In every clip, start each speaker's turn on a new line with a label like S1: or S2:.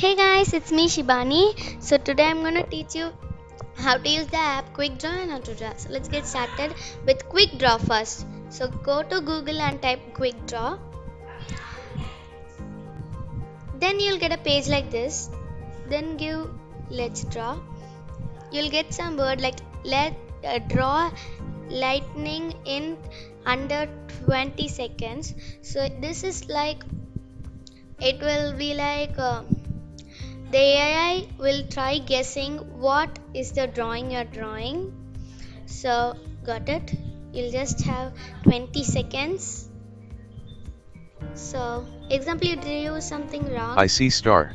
S1: Hey guys, it's me Shibani. So today I'm gonna teach you how to use the app Quick Draw and Auto Draw. So let's get started with Quick Draw first. So go to Google and type Quick Draw. Then you'll get a page like this. Then give Let's Draw. You'll get some word like Let uh, Draw Lightning in under 20 seconds. So this is like it will be like. Uh, the AI will try guessing what is the drawing you're drawing. So, got it? You'll just have 20 seconds. So, example, you drew something wrong.
S2: I see star.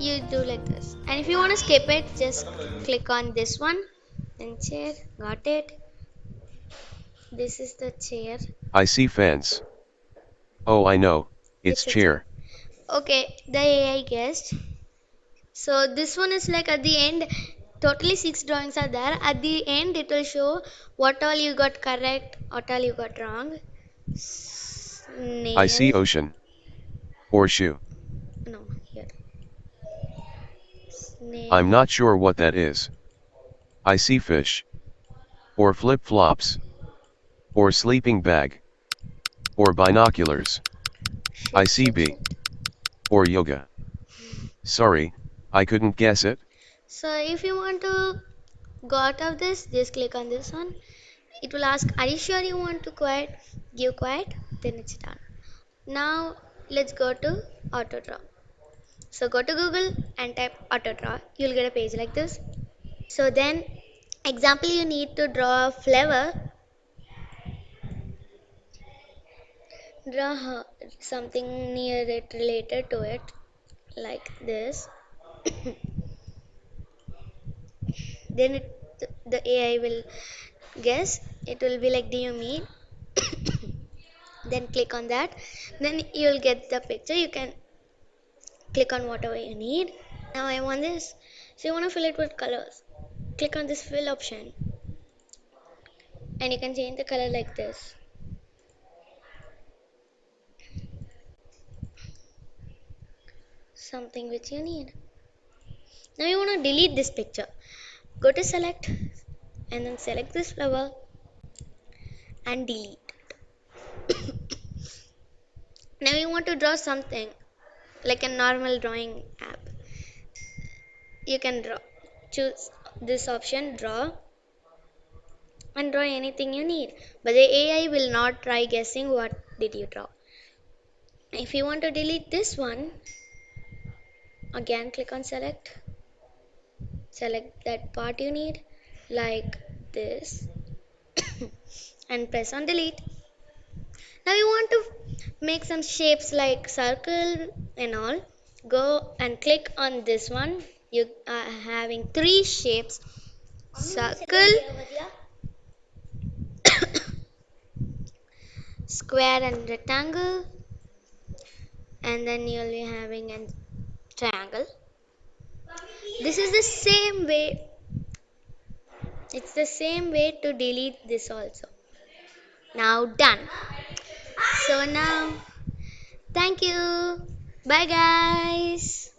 S1: You do like this. And if you want to skip it, just click on this one. Then chair. Got it? This is the chair.
S2: I see fence. Oh, I know. It's
S1: It's
S2: chair.
S1: Okay, the AI guessed. So this one is like at the end, totally six drawings are there. At the end, it will show what all you got correct, what all you got wrong. Snail.
S2: I see ocean. Horseshoe.
S1: No, here. Snail.
S2: I'm not sure what that is. I see fish. Or flip flops. Or sleeping bag. Or binoculars. I see bee. Or yoga. Sorry, I couldn't guess it.
S1: So if you want to go out of this, just click on this one. It will ask, are you sure you want to quiet? Give quiet, then it's done. Now let's go to auto draw. So go to Google and type auto draw. You'll get a page like this. So then, example, you need to draw a flower. Draw something near it related to it, like this. Then it, the AI will guess. It will be like, do you mean? then click on that. Then you'll get the picture. You can click on whatever you need. Now I want this. So you want to fill it with colors. Click on this fill option. And you can change the color like this. Something which you need. Now you want to delete this picture. Go to select and then select this flower and delete. now you want to draw something like a normal drawing app. You can draw. Choose this option draw and draw anything you need. But the AI will not try guessing what did you draw. If you want to delete this one, again click on select. Select that part you need like this and press on delete. Now you want to make some shapes like circle and all. Go and click on this one. You are having three shapes circle, square, and rectangle. And then you'll be having a triangle. This is the same way. It's the same way to delete this also. Now done. So now, thank you. Bye guys.